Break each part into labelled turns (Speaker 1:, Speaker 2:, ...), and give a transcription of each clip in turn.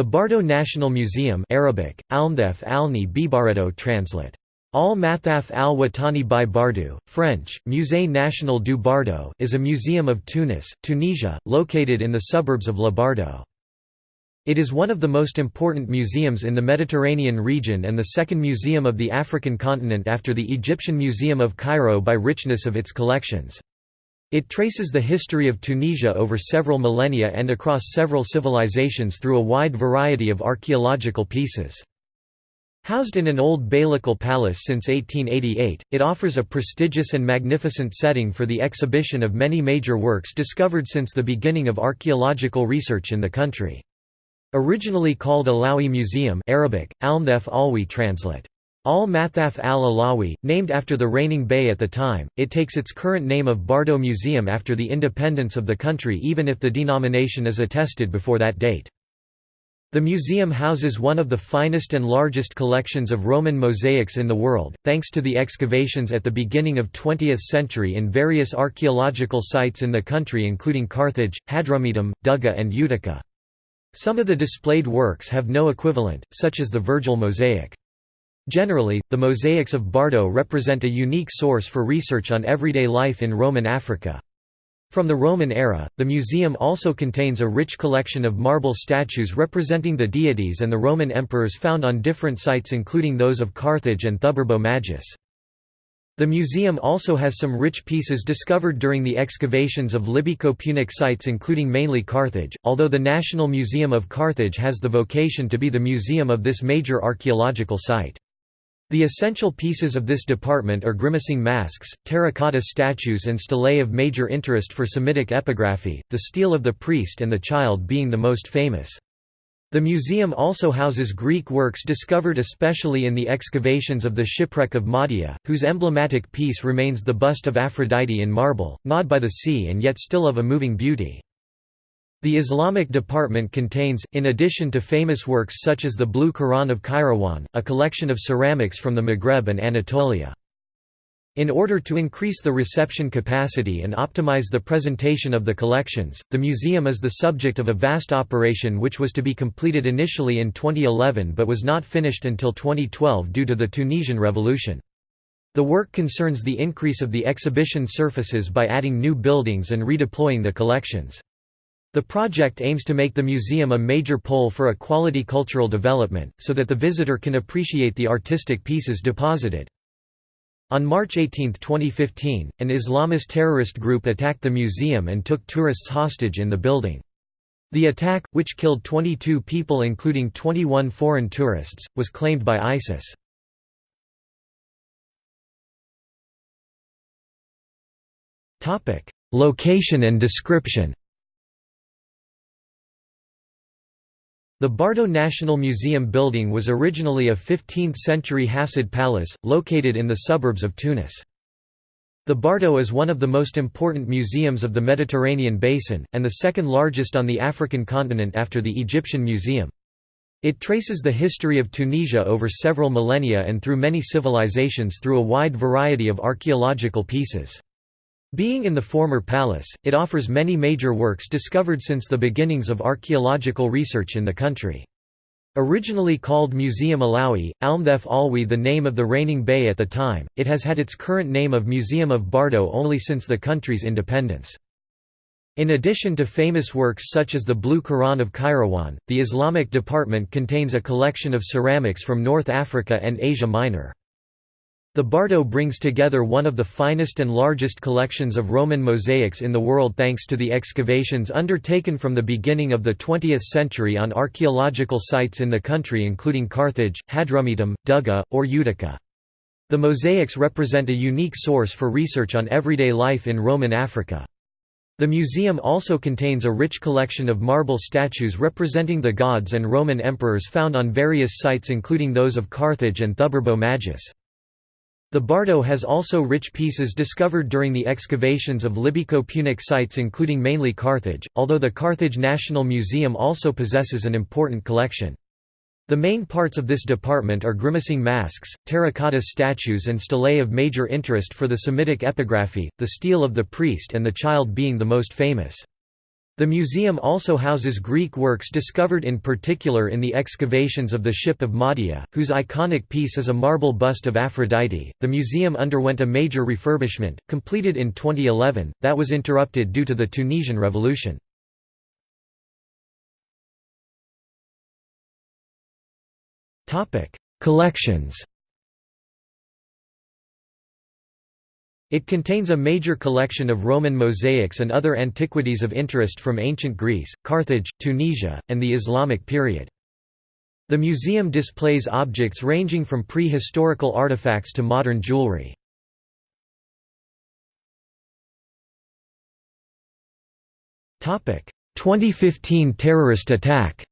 Speaker 1: The Bardo National Museum Arabic, Almdef Alni translate. Al Mathaf al Watani by Bardo, French, Musée National du Bardo is a museum of Tunis, Tunisia, located in the suburbs of Le Bardo. It is one of the most important museums in the Mediterranean region and the second museum of the African continent after the Egyptian Museum of Cairo by richness of its collections. It traces the history of Tunisia over several millennia and across several civilizations through a wide variety of archaeological pieces. Housed in an old beylical palace since 1888, it offers a prestigious and magnificent setting for the exhibition of many major works discovered since the beginning of archaeological research in the country. Originally called Alawi Museum Arabic, translate. Al-Mathaf al-Alawi, named after the reigning bey at the time, it takes its current name of Bardo Museum after the independence of the country even if the denomination is attested before that date. The museum houses one of the finest and largest collections of Roman mosaics in the world, thanks to the excavations at the beginning of 20th century in various archaeological sites in the country including Carthage, Hadrumetum, Dougga and Utica. Some of the displayed works have no equivalent, such as the Virgil mosaic. Generally, the mosaics of Bardo represent a unique source for research on everyday life in Roman Africa. From the Roman era, the museum also contains a rich collection of marble statues representing the deities and the Roman emperors found on different sites including those of Carthage and Thuburbo Majus. The museum also has some rich pieces discovered during the excavations of Libyco-Punic sites including mainly Carthage, although the National Museum of Carthage has the vocation to be the museum of this major archaeological site. The essential pieces of this department are grimacing masks, terracotta statues and stelae of major interest for Semitic epigraphy, the stele of the priest and the child being the most famous. The museum also houses Greek works discovered especially in the excavations of the shipwreck of Mahdia, whose emblematic piece remains the bust of Aphrodite in marble, gnawed by the sea and yet still of a moving beauty. The Islamic department contains, in addition to famous works such as the Blue Quran of Kairouan, a collection of ceramics from the Maghreb and Anatolia. In order to increase the reception capacity and optimize the presentation of the collections, the museum is the subject of a vast operation which was to be completed initially in 2011 but was not finished until 2012 due to the Tunisian Revolution. The work concerns the increase of the exhibition surfaces by adding new buildings and redeploying the collections. The project aims to make the museum a major pole for a quality cultural development, so that the visitor can appreciate the artistic pieces deposited. On March 18, 2015, an Islamist terrorist group attacked the museum and took tourists hostage in the building. The attack, which killed 22 people including 21 foreign tourists, was claimed by ISIS. Location and description The Bardo National Museum building was originally a 15th-century Hafsid palace, located in the suburbs of Tunis. The Bardo is one of the most important museums of the Mediterranean basin, and the second largest on the African continent after the Egyptian Museum. It traces the history of Tunisia over several millennia and through many civilizations through a wide variety of archaeological pieces. Being in the former palace, it offers many major works discovered since the beginnings of archaeological research in the country. Originally called Museum Alawi, Almdef Alwi the name of the reigning bey at the time, it has had its current name of Museum of Bardo only since the country's independence. In addition to famous works such as the Blue Quran of Kairouan, the Islamic department contains a collection of ceramics from North Africa and Asia Minor. The Bardo brings together one of the finest and largest collections of Roman mosaics in the world thanks to the excavations undertaken from the beginning of the 20th century on archaeological sites in the country including Carthage, Hadrumetum, Dougga, or Utica. The mosaics represent a unique source for research on everyday life in Roman Africa. The museum also contains a rich collection of marble statues representing the gods and Roman emperors found on various sites including those of Carthage and Thuburbo Majus. The Bardo has also rich pieces discovered during the excavations of Libyco-Punic sites including mainly Carthage, although the Carthage National Museum also possesses an important collection. The main parts of this department are grimacing masks, terracotta statues and stelae of major interest for the Semitic epigraphy, the stele of the priest and the child being the most famous. The museum also houses Greek works discovered in particular in the excavations of the ship of Mahdia, whose iconic piece is a marble bust of Aphrodite. The museum underwent a major refurbishment, completed in 2011, that was interrupted due to the Tunisian Revolution. Collections It contains a major collection of Roman mosaics and other antiquities of interest from ancient Greece, Carthage, Tunisia, and the Islamic period. The museum displays objects ranging from pre-historical artifacts to modern jewelry. Topic: 2015 terrorist attack.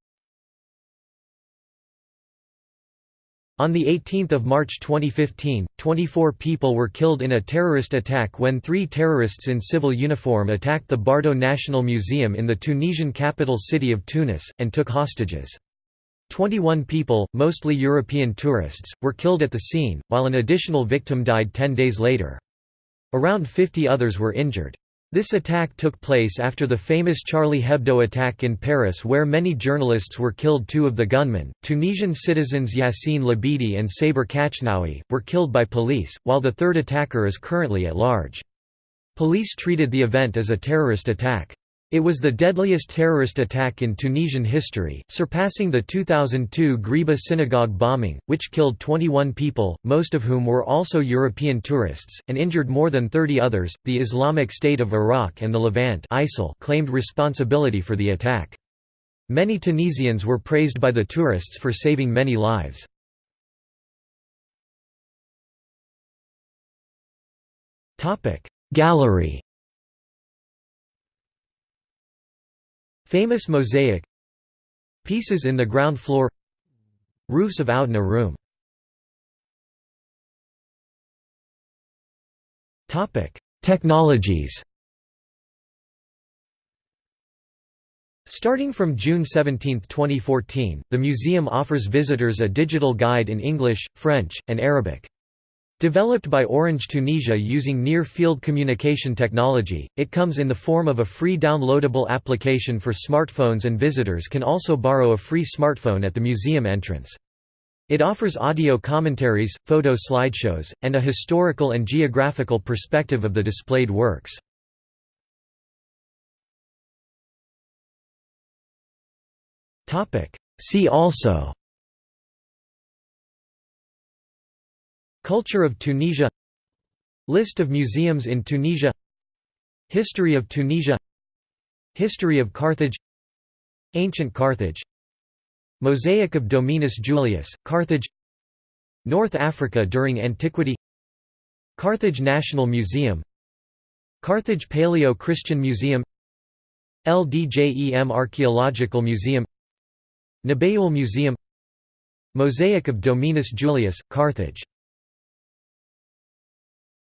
Speaker 1: On 18 March 2015, 24 people were killed in a terrorist attack when three terrorists in civil uniform attacked the Bardo National Museum in the Tunisian capital city of Tunis, and took hostages. 21 people, mostly European tourists, were killed at the scene, while an additional victim died ten days later. Around 50 others were injured. This attack took place after the famous Charlie Hebdo attack in Paris where many journalists were killed two of the gunmen, Tunisian citizens Yassine Labidi and Saber Kachnaoui, were killed by police, while the third attacker is currently at large. Police treated the event as a terrorist attack. It was the deadliest terrorist attack in Tunisian history, surpassing the 2002 Ghriba synagogue bombing, which killed 21 people, most of whom were also European tourists, and injured more than 30 others. The Islamic State of Iraq and the Levant ISIL claimed responsibility for the attack. Many Tunisians were praised by the tourists for saving many lives. Gallery Famous mosaic Pieces in the ground floor Roofs of Oudna room Technologies Starting from June 17, 2014, the museum offers visitors a digital guide in English, French, and Arabic. Developed by Orange Tunisia using near-field communication technology, it comes in the form of a free downloadable application for smartphones and visitors can also borrow a free smartphone at the museum entrance. It offers audio commentaries, photo slideshows, and a historical and geographical perspective of the displayed works. See also Culture of Tunisia List of museums in Tunisia History of Tunisia History of Carthage Ancient Carthage Mosaic of Dominus Julius, Carthage North Africa during antiquity Carthage National Museum Carthage Paleo-Christian Museum El Djem Archaeological Museum Nabeul Museum Mosaic of Dominus Julius, Carthage